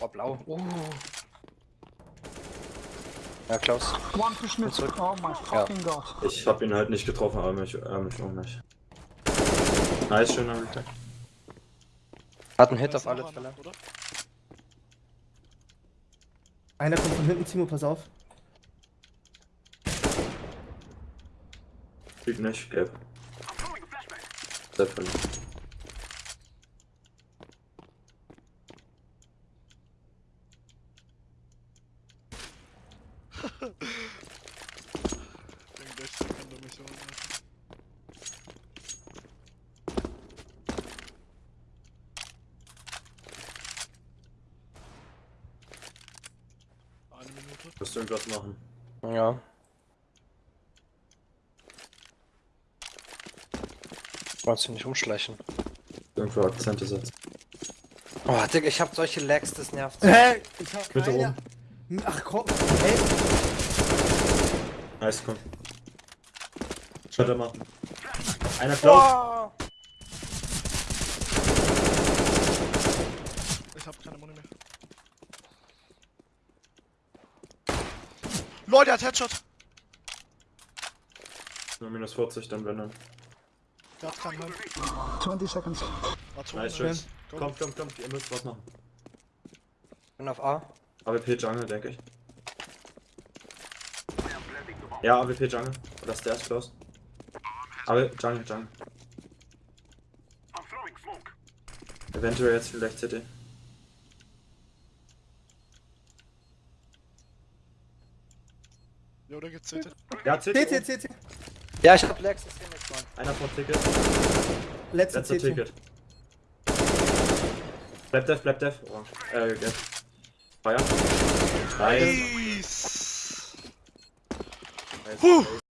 Oh, blau. Uh. Ja, Klaus. One push mid. zurück. Oh my fucking god. Ich hab ihn halt nicht getroffen, aber mich, äh, mich auch nicht. Nice, schöner Retake. Hat einen Hit auf alle Fälle. Oder? Einer kommt von hinten, Timo, pass auf. Sieht nicht, gelb. Sehr verliebt. Irgendwelche Sekunden Missionen. Eine Minute. Musst du irgendwas machen? Ja. Wolltest du nicht umschleichen? Irgendwo Akzente setzen. Oh, Digga, ich hab solche Lags, das nervt. Hey, ich hab Bitte keine... Ach komm, hey. Nice, komm. Weiter machen. Einer klaut. Oh! Ich hab keine Muni mehr. Leute, hat Headshot! Nur minus 40, dann wenn dann. Der hat keinen Heim. 20 seconds. Nice, schön. Go. Kommt, kommt, kommt, ihr müsst was machen. Bin auf A. AWP Jungle, denke ich. Ja, AWP Jungle. Oder Stairs close. Aber Jungle, Jungle. Eventuell jetzt vielleicht CT. Jo, der geht CT. Ja, CT. CT, CT. Ja, ich hab Lags, das hier nichts, Mann. Einer vor Ticket. Letzte Letzter. Ticket. Bleib dev, bleib dev. Orange. Äh, gelb. Feuer. Nice. Nice! Nice. Puh.